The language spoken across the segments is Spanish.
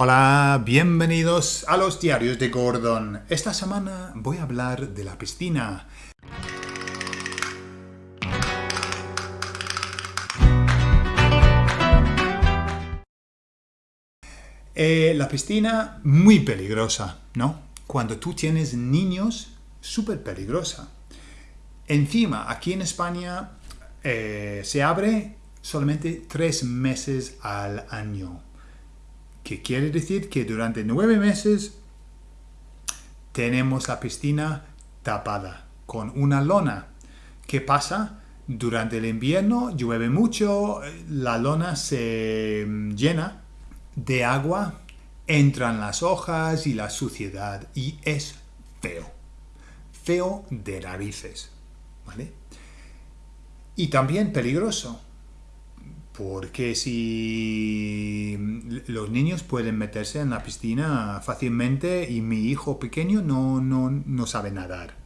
Hola, bienvenidos a los diarios de Gordon. Esta semana voy a hablar de la piscina. Eh, la piscina muy peligrosa, ¿no? Cuando tú tienes niños, súper peligrosa. Encima, aquí en España eh, se abre solamente tres meses al año que quiere decir que durante nueve meses tenemos la piscina tapada con una lona. ¿Qué pasa? Durante el invierno llueve mucho, la lona se llena de agua, entran las hojas y la suciedad y es feo. Feo de narices. ¿Vale? Y también peligroso porque si los niños pueden meterse en la piscina fácilmente y mi hijo pequeño no, no, sabe nadar.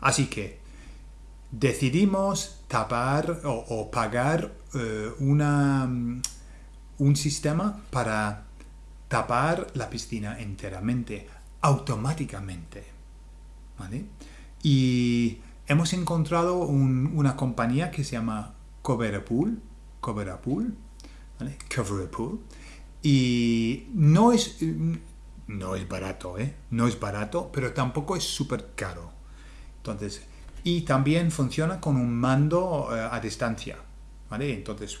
Así que decidimos tapar o, pagar eh, una, un sistema para tapar la piscina enteramente, automáticamente. Y hemos encontrado una compañía que se llama Coverpool cover a pool, cover a pool, y no es, no es barato, ¿eh? no es barato, pero tampoco es súper caro. Entonces, y también funciona con un mando eh, a distancia, ¿vale? Entonces,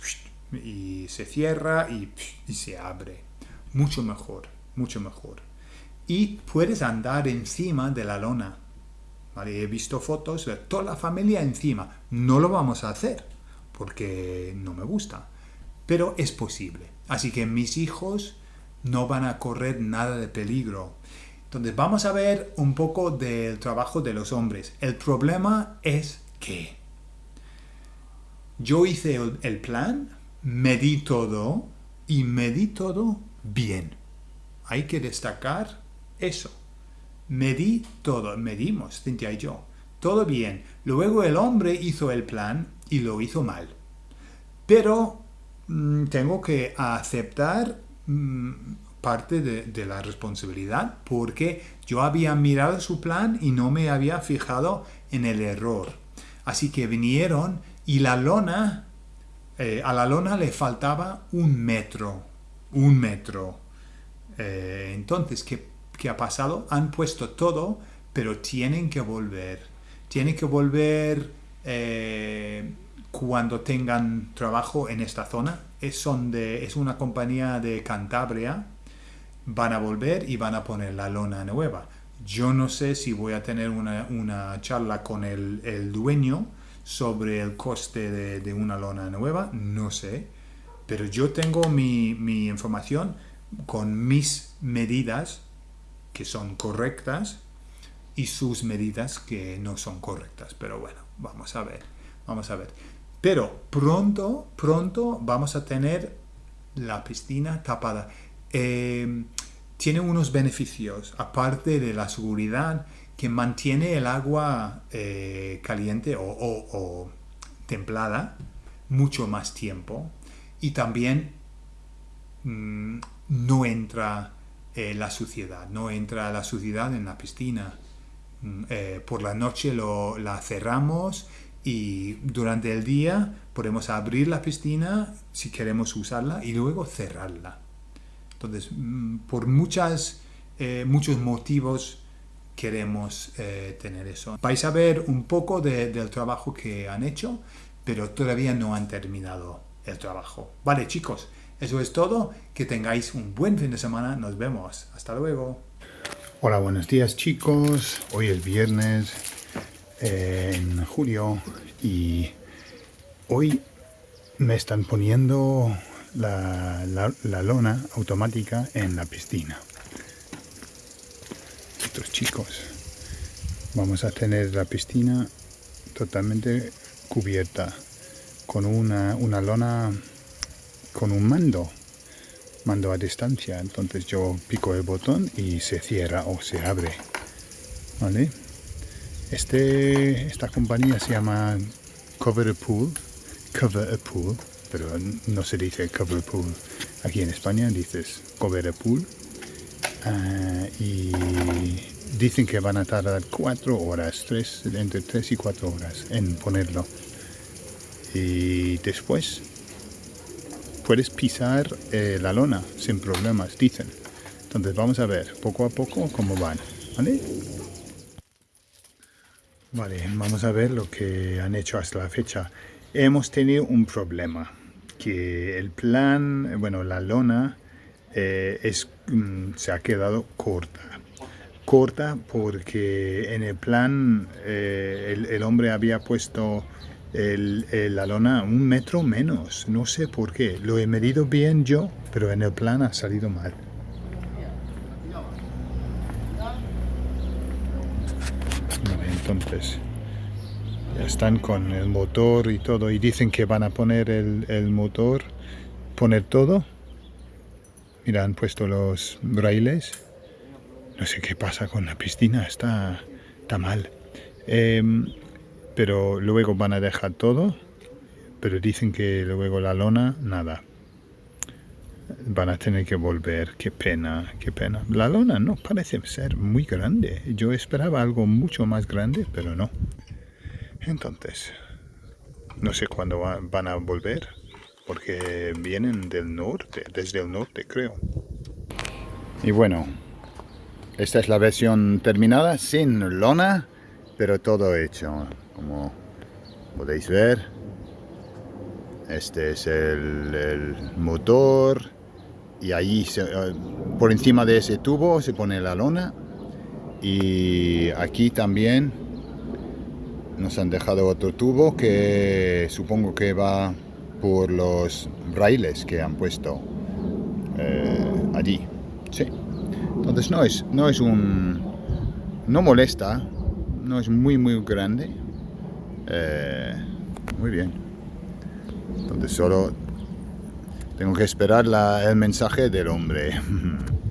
y se cierra y, y se abre. Mucho mejor, mucho mejor. Y puedes andar encima de la lona. ¿vale? He visto fotos de toda la familia encima. No lo vamos a hacer porque no me gusta. Pero es posible. Así que mis hijos no van a correr nada de peligro. Entonces vamos a ver un poco del trabajo de los hombres. El problema es que yo hice el, plan, medí todo y medí todo bien. Hay que destacar eso. Medí todo, medimos, Cintia y yo. Todo bien. Luego el hombre hizo el plan y lo hizo mal. Pero mm, tengo que aceptar mm, parte de, la responsabilidad porque yo había mirado su plan y no me había fijado en el error. Así que vinieron y la lona, eh, a la lona le faltaba un metro, un metro. Eh, entonces, ¿qué, ¿qué, ha pasado? Han puesto todo, pero tienen que volver. Tienen que volver eh, cuando tengan trabajo en esta zona. Es, son de, es una compañía de Cantabria. Van a volver y van a poner la lona nueva. Yo no sé si voy a tener una, charla con el, dueño sobre el coste de, una lona nueva. No sé. Pero yo tengo mi, mi información con mis medidas que son correctas y sus medidas que no son correctas. Pero bueno, vamos a ver. Vamos a ver. Pero pronto, pronto vamos a tener la piscina tapada. Em, tiene unos beneficios, aparte de la seguridad, que mantiene el agua eh, caliente o, templada mucho más tiempo y también mm, no entra eh, la suciedad, no entra la suciedad en la piscina. Mm, eh, por la noche la cerramos y durante el día podemos abrir la piscina si queremos usarla y luego cerrarla. Entonces, mm, por muchas, eh, muchos motivos queremos eh, tener eso. Vais a ver un poco del trabajo que han hecho, pero todavía no han terminado el trabajo. Vale, chicos, eso es todo. Que tengáis un buen fin de semana. Nos vemos. Hasta luego. Hola, buenos días, chicos. Hoy es viernes en julio y hoy me están poniendo la, lona automática en la piscina. Estos chicos. Vamos a tener la piscina totalmente cubierta con una, una lona con un mando mando a distancia. Entonces yo pico el botón y se cierra o se abre. ¿vale? Este, esta compañía se llama Cover a Pool, Cover a Pool, pero no se dice Cover a Pool, Aquí en España dices pool. Ah, y dicen que van a tardar cuatro horas, tres, entre tres y cuatro horas en ponerlo. Y después puedes pisar eh, la lona sin problemas, dicen. Entonces vamos a ver poco a poco cómo van. ¿Vale? Vale, vamos a ver lo que han hecho hasta la fecha. Hemos tenido un problema, que el plan, bueno, la lona eh, es, mm, se ha quedado corta. Corta porque en el plan eh, el, hombre había puesto la lona un metro menos. No sé por qué. Lo he medido bien yo, pero en el plan ha salido mal. entonces ya están con el motor y todo y dicen que van a poner el, motor poner todo mira han puesto los raíles no sé qué pasa con la piscina está, está mal em, pero luego van a dejar todo pero dicen que luego la lona nada van a tener que volver. Qué pena, qué pena. La lona no parece ser muy grande. Yo esperaba algo mucho más grande, pero no. Entonces, no sé cuándo van a volver, porque vienen del norte, desde el norte creo. Y bueno, esta es la versión terminada, sin lona, pero todo hecho. Como podéis ver, este es el, motor, y ahí eh, por encima de ese tubo se pone la lona. Y aquí también nos han dejado otro tubo que supongo que va por los raíles que han puesto eh, allí. Sí. Entonces no es no es un no molesta no es muy muy grande eh, muy bien entonces solo tengo que esperar el mensaje del hombre.